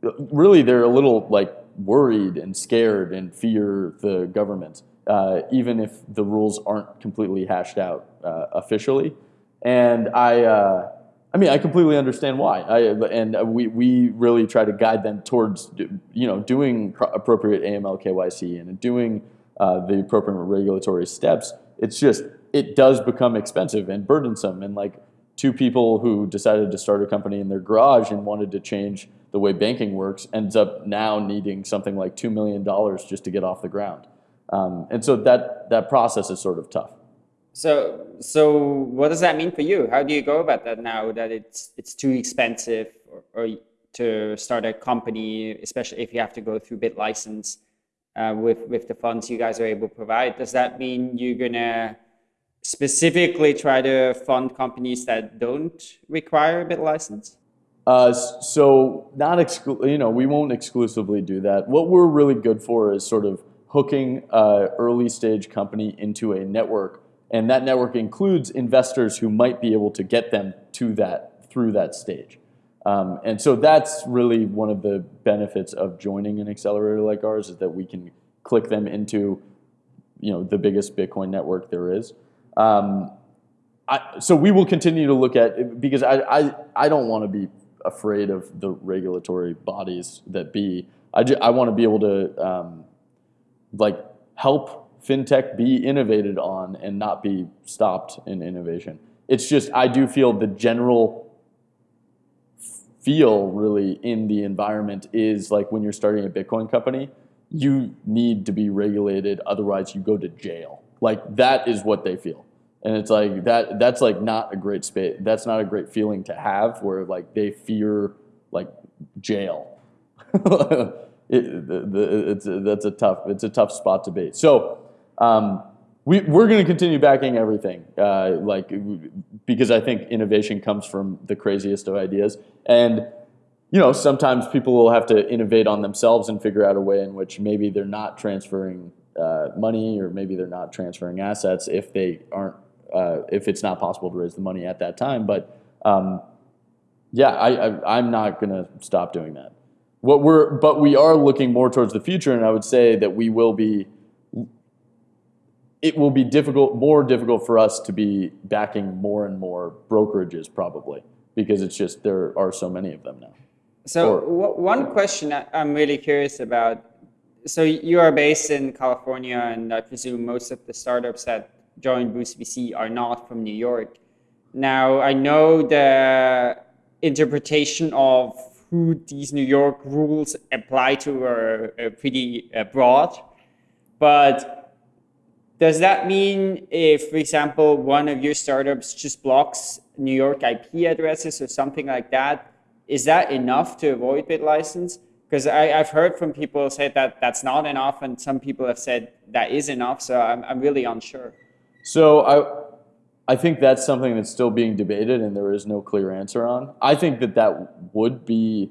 really they're a little like worried and scared and fear the government, uh, even if the rules aren't completely hashed out uh, officially. And I, uh, I mean, I completely understand why. I, and we, we really try to guide them towards, you know, doing appropriate AML KYC and doing uh, the appropriate regulatory steps. It's just, it does become expensive and burdensome. And like two people who decided to start a company in their garage and wanted to change the way banking works ends up now needing something like $2 million just to get off the ground. Um, and so that, that process is sort of tough. So, so what does that mean for you? How do you go about that now that it's, it's too expensive or, or to start a company, especially if you have to go through BitLicense? Uh, with, with the funds you guys are able to provide. Does that mean you're going to specifically try to fund companies that don't require a BitLicense? Uh, so not exclu- you know, we won't exclusively do that. What we're really good for is sort of hooking a early stage company into a network. And that network includes investors who might be able to get them to that through that stage. Um, and so that's really one of the benefits of joining an accelerator like ours is that we can click them into, you know, the biggest Bitcoin network there is. Um, I, so we will continue to look at because I, I, I don't want to be afraid of the regulatory bodies that be. I, I want to be able to um, like help fintech be innovated on and not be stopped in innovation. It's just I do feel the general feel really in the environment is like when you're starting a Bitcoin company, you need to be regulated, otherwise you go to jail. Like that is what they feel. And it's like that that's like not a great space. That's not a great feeling to have where like they fear like jail. it, the, the, it's that's a tough it's a tough spot to be. So um, we, we're going to continue backing everything, uh, like because I think innovation comes from the craziest of ideas, and you know sometimes people will have to innovate on themselves and figure out a way in which maybe they're not transferring uh, money or maybe they're not transferring assets if they aren't uh, if it's not possible to raise the money at that time. But um, yeah, I, I, I'm not going to stop doing that. What we're but we are looking more towards the future, and I would say that we will be it will be difficult, more difficult for us to be backing more and more brokerages probably because it's just there are so many of them now. So or, one question I'm really curious about. So you are based in California, and I presume most of the startups that join Boost VC are not from New York. Now I know the interpretation of who these New York rules apply to are, are pretty uh, broad, but Does that mean if, for example, one of your startups just blocks New York IP addresses or something like that, is that enough to avoid BitLicense? Because I've heard from people say that that's not enough, and some people have said that is enough. So I'm, I'm really unsure. So I, I think that's something that's still being debated, and there is no clear answer on. I think that that would be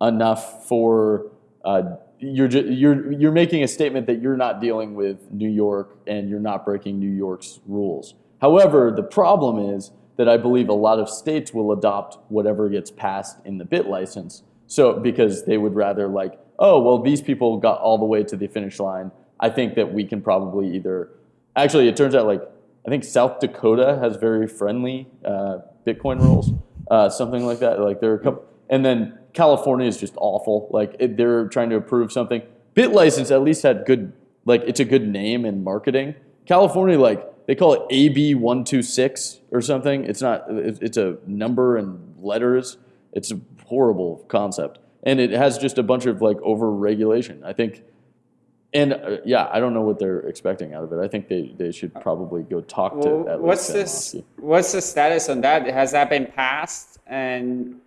enough for uh, you're you're you're making a statement that you're not dealing with New York and you're not breaking New York's rules. However, the problem is that I believe a lot of states will adopt whatever gets passed in the bit license. So because they would rather like, oh well, these people got all the way to the finish line. I think that we can probably either. Actually, it turns out like I think South Dakota has very friendly uh, Bitcoin rules, uh, something like that. Like there are a couple, and then California is just awful. Like it, they're trying to approve something. BitLicense at least had good, like it's a good name and marketing. California, like they call it AB one two six or something. It's not. It's a number and letters. It's a horrible concept, and it has just a bunch of like over regulation. I think. And uh, yeah, I don't know what they're expecting out of it. I think they, they should probably go talk to. Well, what's this? What's the status on that? Has that been passed? And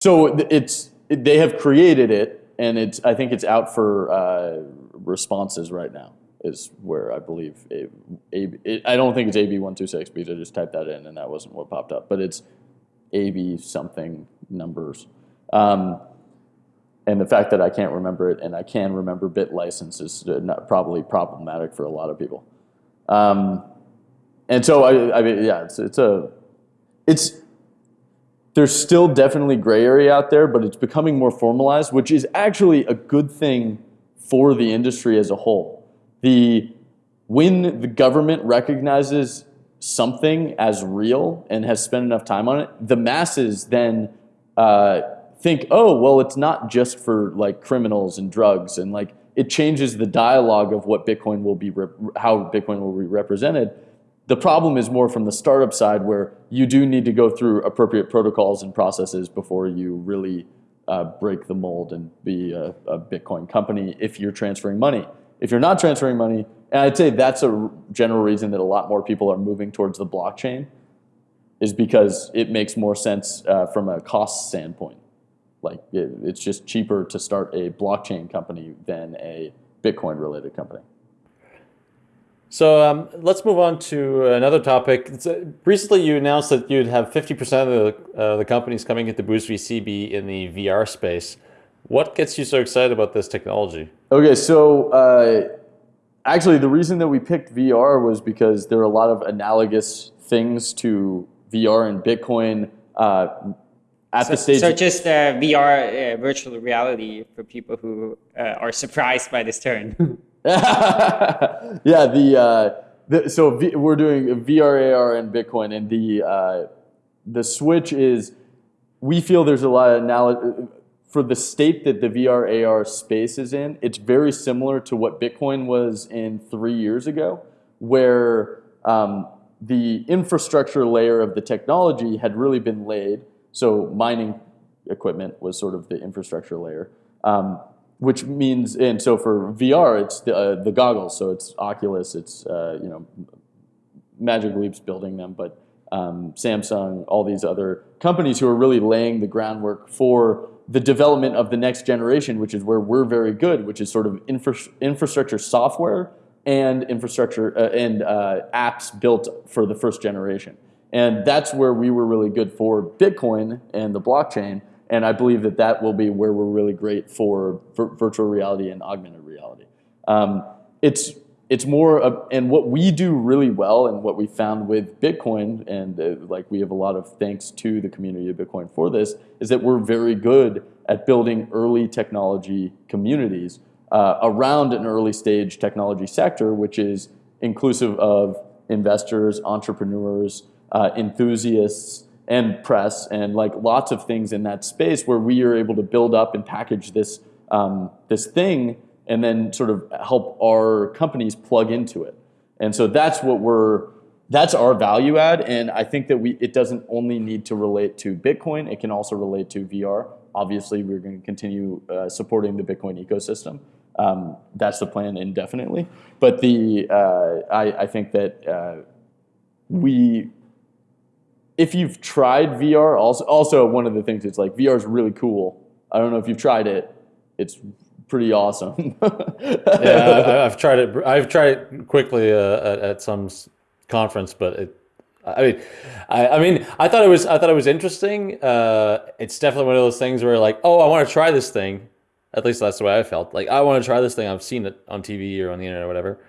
so it's they have created it, and it's I think it's out for uh, responses right now. Is where I believe a, a, it, I don't think it's AB one two six because I just typed that in and that wasn't what popped up, but it's AB something numbers. Um, and the fact that I can't remember it and I can remember bit license is probably problematic for a lot of people. Um, and so I, I mean, yeah, it's, it's a, it's there's still definitely gray area out there, but it's becoming more formalized, which is actually a good thing for the industry as a whole. The when the government recognizes something as real and has spent enough time on it, the masses then uh, think, oh, well, it's not just for like criminals and drugs, and like it changes the dialogue of what Bitcoin will be, how Bitcoin will be represented the problem is more from the startup side where you do need to go through appropriate protocols and processes before you really uh, break the mold and be a, a, Bitcoin company if you're transferring money. If you're not transferring money, and I'd say that's a general reason that a lot more people are moving towards the blockchain is because it makes more sense uh, from a cost standpoint. Like it, it's just cheaper to start a blockchain company than a Bitcoin related company. So um, let's move on to another topic. Uh, recently, you announced that you'd have 50% of the, uh, the companies coming into Boost VC be in the VR space. What gets you so excited about this technology? Okay, so uh, actually, the reason that we picked VR was because there are a lot of analogous things to VR and Bitcoin uh, at so, the stage. So just uh, VR, uh, virtual reality, for people who are surprised by this term. yeah, the, uh, the so v, we're doing VRAR and Bitcoin, and the uh, the switch is we feel there's a lot of now for the state that the VRAR space is in. It's very similar to what Bitcoin was in three years ago, where um, the infrastructure layer of the technology had really been laid. So mining equipment was sort of the infrastructure layer. Um, which means, and so for VR, it's the, uh, the goggles. So it's Oculus, it's uh, you know Magic Leap's building them, but um, Samsung, all these other companies who are really laying the groundwork for the development of the next generation, which is where we're very good, which is sort of infra infrastructure software and infrastructure uh, and uh, apps built for the first generation. And that's where we were really good for Bitcoin and the blockchain and I believe that that will be where we're really great for virtual reality and augmented reality. Um, it's it's more of, and what we do really well and what we found with Bitcoin and uh, like we have a lot of thanks to the community of Bitcoin for this is that we're very good at building early technology communities uh, around an early stage technology sector which is inclusive of investors, entrepreneurs, uh, enthusiasts, and press and like lots of things in that space where we are able to build up and package this um, this thing and then sort of help our companies plug into it. And so that's what we're that's our value add and I think that we it doesn't only need to relate to Bitcoin, it can also relate to VR. Obviously, we're going to continue uh, supporting the Bitcoin ecosystem. Um, that's the plan indefinitely. But the uh, I, I think that uh, we if you've tried VR, also also one of the things it's like VR is really cool. I don't know if you've tried it. It's pretty awesome. yeah, I, I've tried it. I've tried it quickly uh, at, at some conference, but it. I mean, I, I mean, I thought it was. I thought it was interesting. Uh, it's definitely one of those things where, like, oh, I want to try this thing. At least that's the way I felt. Like, I want to try this thing. I've seen it on TV or on the internet or whatever,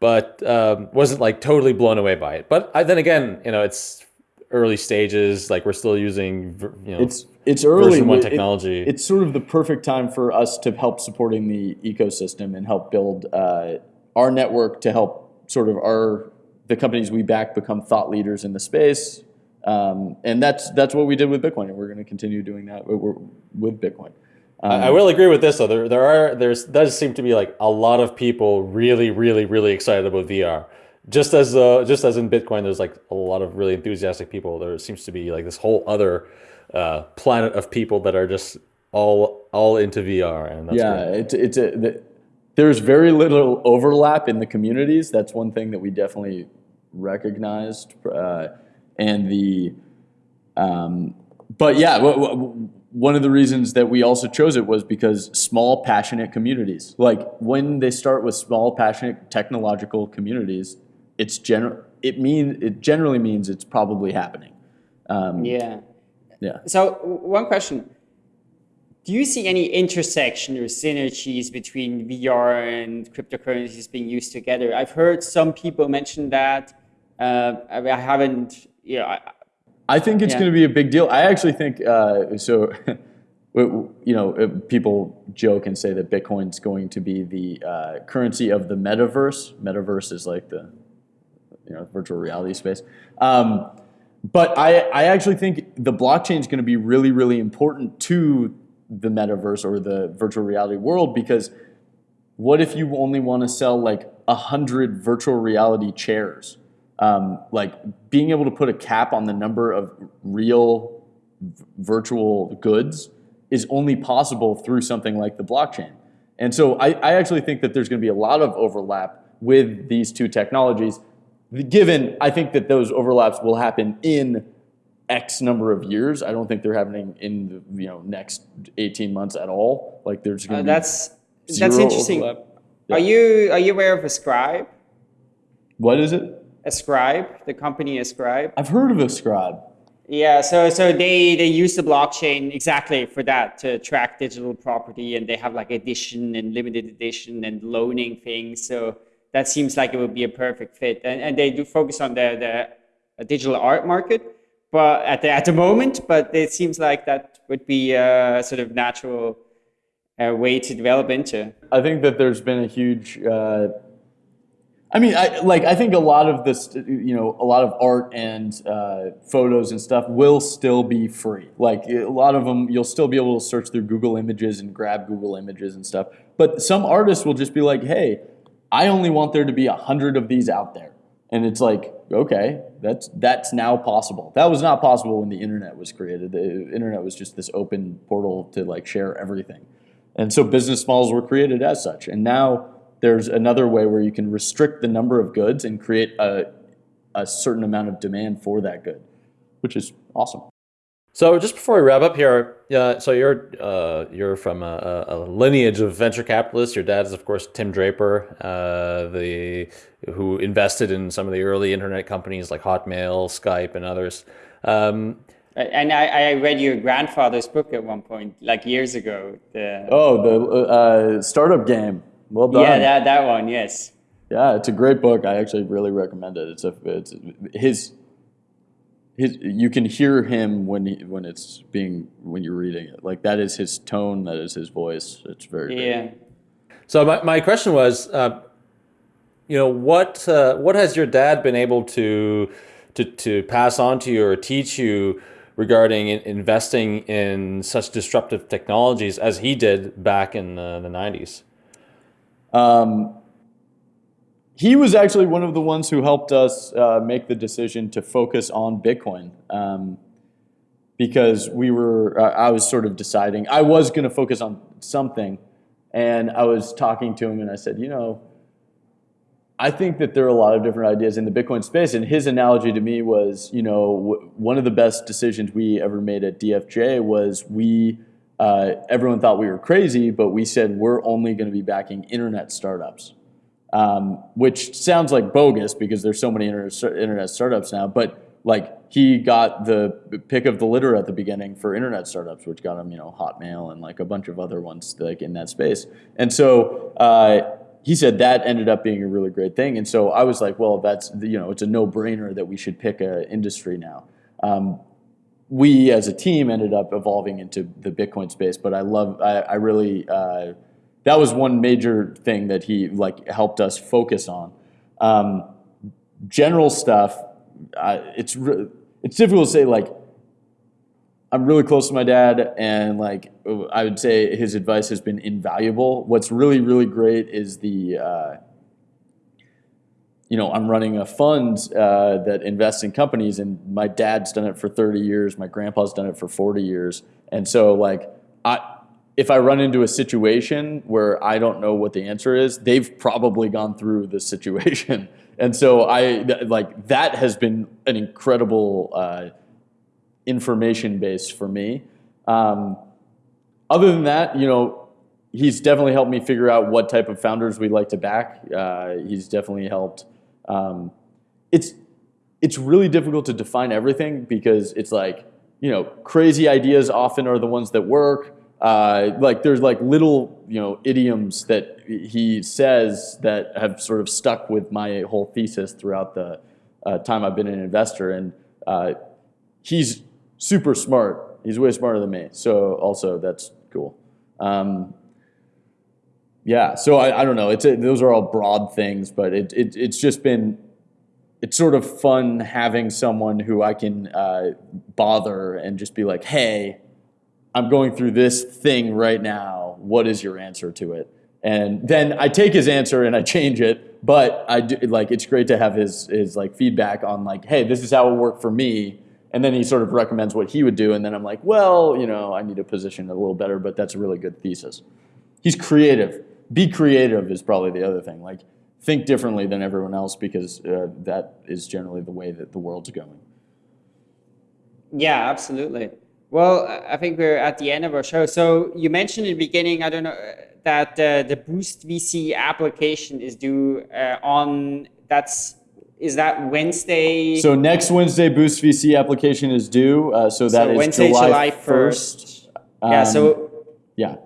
but um, wasn't like totally blown away by it. But I, then again, you know, it's early stages. Like, we're still using, you know, it's it's early version one It- it- technology. it's sort of the perfect time for us to help supporting the ecosystem and help build uh, our network to help sort of our the companies we back become thought leaders in the space. Um, and that's that's what we did with Bitcoin, and we're going to continue doing that with, with Bitcoin. I I will agree with this though. There, there are there's does seem to be like a lot of people really, really, really excited about VR. Just as uh, just as in Bitcoin, there's like a lot of really enthusiastic people. There seems to be like this whole other uh, planet of people that are just all all into VR, and that's yeah, great. it's it's a the, there's very little overlap in the communities. That's one thing that we definitely recognized, uh, and the um, but yeah, w- w- one of the reasons that we also chose it was because small, passionate communities. Like when they start with small, passionate technological communities, it's gener- it mean it generally means it's probably happening. Um, Yeah. yeah. So one question. Do you see any intersection or synergies between VR and cryptocurrencies being used together? I've heard some people mention that. Uh, I, I haven't, you know, I, I think it's Yeah. going to be a big deal. I actually think uh, so. You know, uh, people joke and say that Bitcoin's going to be the uh, currency of the metaverse. Metaverse is like the you know virtual reality space. Um, but I, I actually think the blockchain is going to be really, really important to the metaverse or the virtual reality world because what if you only want to sell like a hundred virtual reality chairs? Um, like being able to put a cap on the number of real virtual goods is only possible through something like the blockchain. And so I, I actually think that there's going to be a lot of overlap with these two technologies. Given I think that those overlaps will happen in X number of years. I don't think they're happening in the you know next 18 months at all. Like there's going uh, to be that's that's interesting. overlap. Are you are you aware of Ascribe? What is it? Ascribe, the company Ascribe. I've heard of Ascribe. Yeah, so so they they use the blockchain exactly for that to track digital property, and they have like edition and limited edition and loaning things. So that seems like it would be a perfect fit, and and they do focus on the the digital art market, but at the at the moment, but it seems like that would be a sort of natural uh, way to develop into. I think that there's been a huge. Uh, I mean, I like. I think a lot of this, you know, a lot of art and uh, photos and stuff will still be free. Like a lot of them, you'll still be able to search through Google Images and grab Google Images and stuff. But some artists will just be like, "Hey, I only want there to be a hundred of these out there," and it's like, okay, that's that's now possible. That was not possible when the internet was created. The internet was just this open portal to like share everything. And so business models were created as such. And now there's another way where you can restrict the number of goods and create a, a certain amount of demand for that good, which is awesome. So just before we wrap up here, uh, so you're uh, you're from a, a lineage of venture capitalists. Your dad is, of course, Tim Draper, uh, the who invested in some of the early internet companies like Hotmail, Skype, and others. Um, And I, I read your grandfather's book at one point, like years ago. The, Oh, the uh, startup game. Well done. yeah, that, that one, yes. Yeah, it's a great book. I actually really recommend it. It's a it's his his you can hear him when he, when it's being when you're reading it. Like that is his tone, that is his voice. It's very great. Yeah. So my, my question was, uh, you know, what uh, what has your dad been able to to to pass on to you or teach you regarding in, investing in such disruptive technologies as he did back in the nineties? Um, he was actually one of the ones who helped us uh, make the decision to focus on Bitcoin. Um, because we were, uh, I was sort of deciding, I was going to focus on something, And I was talking to him and I said, you know, I think that there are a lot of different ideas in the Bitcoin space. And his analogy to me was, you know, one of the best decisions we ever made at DFJ was we, uh, everyone thought we were crazy, but we said we're only going to be backing internet startups, um, which sounds like bogus because there's so many internet, internet startups now. But like he got the pick of the litter at the beginning for internet startups, which got him, you know, Hotmail and like a bunch of other ones like in that space. And so uh, he said that ended up being a really great thing. And so I was like, well, that's you know, it's a no brainer that we should pick a industry now. Um, we as a team ended up evolving into the Bitcoin space, but I love, I, I really, uh, that was one major thing that he like helped us focus on. Um, general stuff, uh, it's it's difficult to say like I'm really close to my dad, and like I would say his advice has been invaluable. What's really really great is the uh, you know I'm running a fund uh, that invests in companies, and my dad's done it for 30 years, my grandpa's done it for 40 years, and so like I. If I run into a situation where I don't know what the answer is, they've probably gone through the situation, and so I like that has been an incredible uh, information base for me. Um, other than that, you know, he's definitely helped me figure out what type of founders we like to back. Uh, he's definitely helped. Um, it's it's really difficult to define everything because it's like you know crazy ideas often are the ones that work. Uh, like there's like little you know idioms that he says that have sort of stuck with my whole thesis throughout the uh, time I've been an investor, and uh, he's super smart. He's way smarter than me. So also that's cool. Um, yeah. So I, I don't know. It's a, those are all broad things, but it, it it's just been it's sort of fun having someone who I can uh, bother and just be like, hey, I'm going through this thing right now. What is your answer to it? And then I take his answer and I change it. But I do, like it's great to have his his like feedback on like, hey, this is how it worked for me and then he sort of recommends what he would do, and then I'm like, well, you know, I need to position it a little better, but that's a really good thesis. He's creative. Be creative is probably the other thing. Like, think differently than everyone else because uh, that is generally the way that the world's going. Yeah, absolutely. Well, I think we're at the end of our show. So you mentioned in the beginning, I don't know, that uh, the Boost VC application is due uh, on that's is that Wednesday? So next Wednesday, Boost VC application is due. Uh, so that so is Wednesday, July, 1st. Um, yeah, so yeah.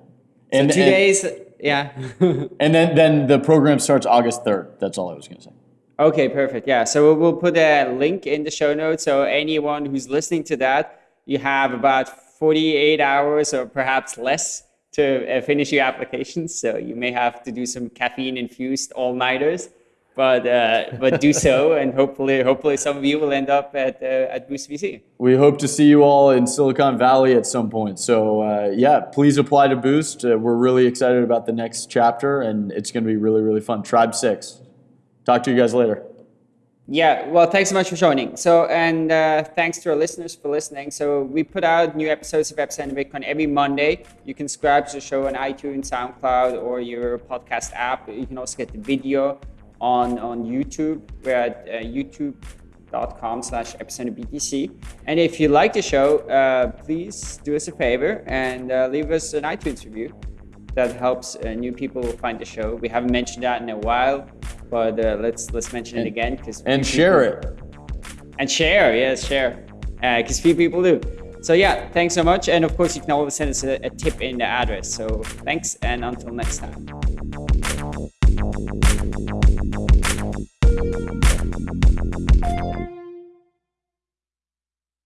And, so two and, days, yeah. and then, then the program starts August 3rd. That's all I was going to say. Okay, perfect. Yeah, so we'll put a link in the show notes. So anyone who's listening to that, you have about 48 hours or perhaps less to uh, finish your application. So you may have to do some caffeine infused all nighters but uh, but do so, and hopefully hopefully some of you will end up at uh, at Boost VC. We hope to see you all in Silicon Valley at some point. So uh, yeah, please apply to Boost. Uh, we're really excited about the next chapter, and it's going to be really really fun. Tribe Six. Talk to you guys later. Yeah, well, thanks so much for joining. So, and uh, thanks to our listeners for listening. So, we put out new episodes of Epicenter Bitcoin every Monday. You can subscribe to the show on iTunes, SoundCloud, or your podcast app. You can also get the video on, on YouTube. We're at uh, youtube.com slash epicenterbtc. And if you like the show, uh, please do us a favor and uh, leave us an iTunes review. That helps uh, new people find the show. We haven't mentioned that in a while, but uh, let's let's mention and, it again because and share it and share, yes, share, because uh, few people do. So yeah, thanks so much, and of course you can always send us a, a tip in the address. So thanks, and until next time.